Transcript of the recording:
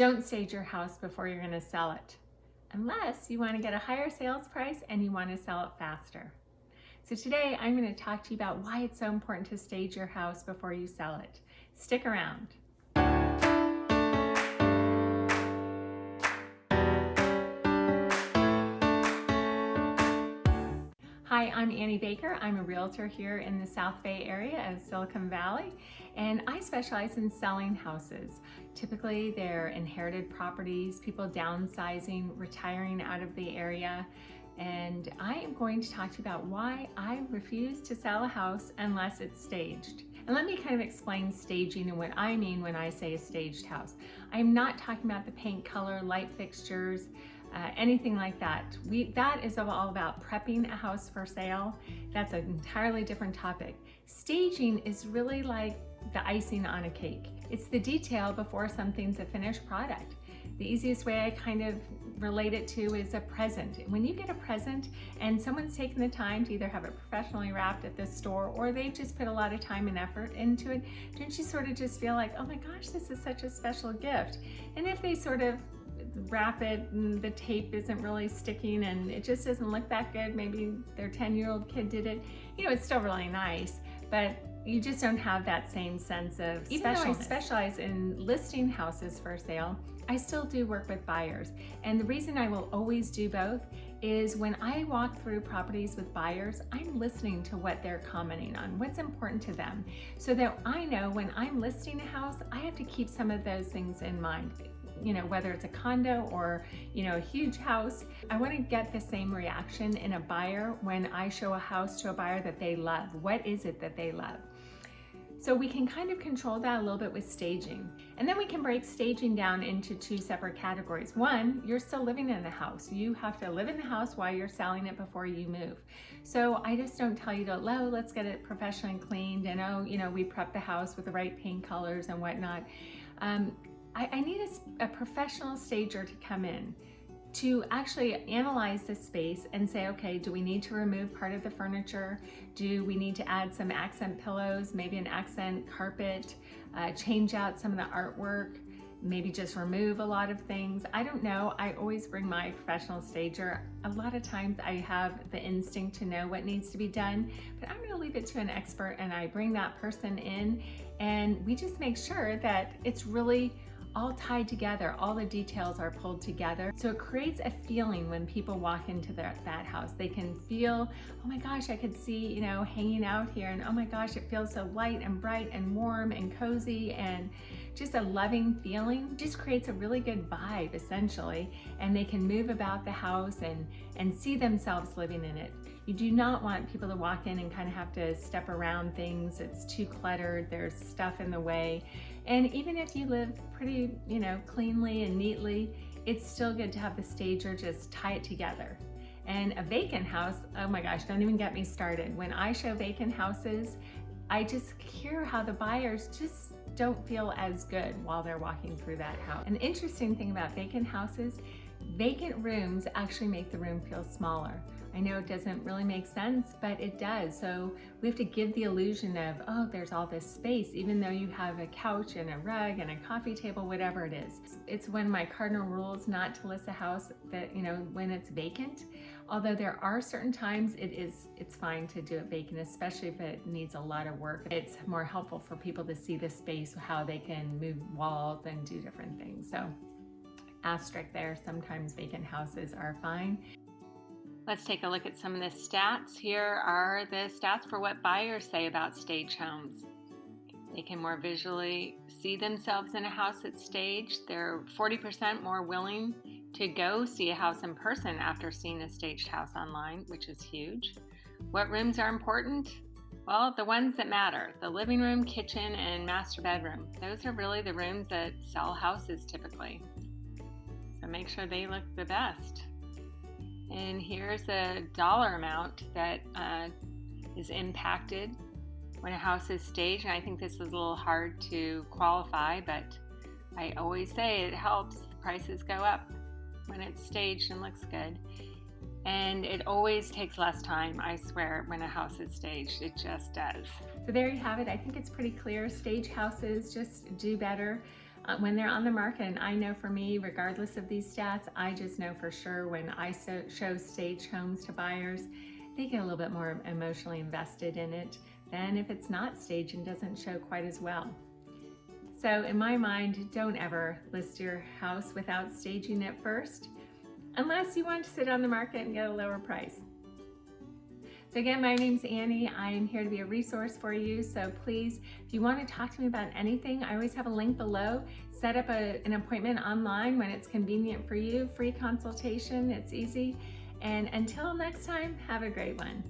Don't stage your house before you're gonna sell it, unless you wanna get a higher sales price and you wanna sell it faster. So today I'm gonna to talk to you about why it's so important to stage your house before you sell it. Stick around. Hi, I'm Annie Baker. I'm a realtor here in the South Bay area of Silicon Valley, and I specialize in selling houses. Typically, they're inherited properties, people downsizing, retiring out of the area, and I am going to talk to you about why I refuse to sell a house unless it's staged. And let me kind of explain staging and what I mean when I say a staged house. I'm not talking about the paint color, light fixtures, uh, anything like that. We, that is all about prepping a house for sale. That's an entirely different topic. Staging is really like the icing on a cake. It's the detail before something's a finished product. The easiest way I kind of relate it to is a present. When you get a present and someone's taken the time to either have it professionally wrapped at the store or they've just put a lot of time and effort into it, don't you sort of just feel like, oh my gosh, this is such a special gift? And if they sort of wrap it and the tape isn't really sticking and it just doesn't look that good. Maybe their 10 year old kid did it. You know, it's still really nice, but you just don't have that same sense of Even though I specialize in listing houses for sale, I still do work with buyers. And the reason I will always do both is when I walk through properties with buyers, I'm listening to what they're commenting on, what's important to them, so that I know when I'm listing a house, I have to keep some of those things in mind you know, whether it's a condo or, you know, a huge house. I want to get the same reaction in a buyer when I show a house to a buyer that they love. What is it that they love? So we can kind of control that a little bit with staging. And then we can break staging down into two separate categories. One, you're still living in the house. You have to live in the house while you're selling it before you move. So I just don't tell you to, oh, let's get it professionally cleaned and oh, you know, we prep the house with the right paint colors and whatnot. Um, I, I need a, a professional stager to come in to actually analyze the space and say, okay, do we need to remove part of the furniture? Do we need to add some accent pillows, maybe an accent carpet, uh, change out some of the artwork, maybe just remove a lot of things. I don't know. I always bring my professional stager. A lot of times I have the instinct to know what needs to be done, but I'm gonna leave it to an expert and I bring that person in and we just make sure that it's really all tied together. All the details are pulled together. So it creates a feeling when people walk into their, that house. They can feel, oh my gosh, I could see, you know, hanging out here and oh my gosh, it feels so light and bright and warm and cozy and just a loving feeling. Just creates a really good vibe essentially and they can move about the house and, and see themselves living in it. You do not want people to walk in and kind of have to step around things. It's too cluttered. There's stuff in the way. And even if you live pretty, you know, cleanly and neatly, it's still good to have the stager just tie it together. And a vacant house, oh my gosh, don't even get me started. When I show vacant houses, I just hear how the buyers just don't feel as good while they're walking through that house. An interesting thing about vacant houses, vacant rooms actually make the room feel smaller. I know it doesn't really make sense, but it does. So we have to give the illusion of, oh, there's all this space, even though you have a couch and a rug and a coffee table, whatever it is. It's of my cardinal rules not to list a house that, you know, when it's vacant. Although there are certain times it is, it's fine to do it vacant, especially if it needs a lot of work. It's more helpful for people to see the space, how they can move walls and do different things. So asterisk there, sometimes vacant houses are fine. Let's take a look at some of the stats. Here are the stats for what buyers say about stage homes. They can more visually see themselves in a house that's staged. They're 40% more willing to go see a house in person after seeing a staged house online, which is huge. What rooms are important? Well, the ones that matter the living room, kitchen, and master bedroom. Those are really the rooms that sell houses typically. So make sure they look the best. And here's a dollar amount that uh, is impacted when a house is staged. And I think this is a little hard to qualify, but I always say it helps. Prices go up when it's staged and looks good. And it always takes less time, I swear, when a house is staged. It just does. So there you have it. I think it's pretty clear. Stage houses just do better. Uh, when they're on the market. And I know for me, regardless of these stats, I just know for sure when I so, show stage homes to buyers, they get a little bit more emotionally invested in it than if it's not staged and doesn't show quite as well. So in my mind, don't ever list your house without staging it first, unless you want to sit on the market and get a lower price. So again, my name's Annie. I am here to be a resource for you. So please, if you want to talk to me about anything, I always have a link below. Set up a, an appointment online when it's convenient for you. Free consultation, it's easy. And until next time, have a great one.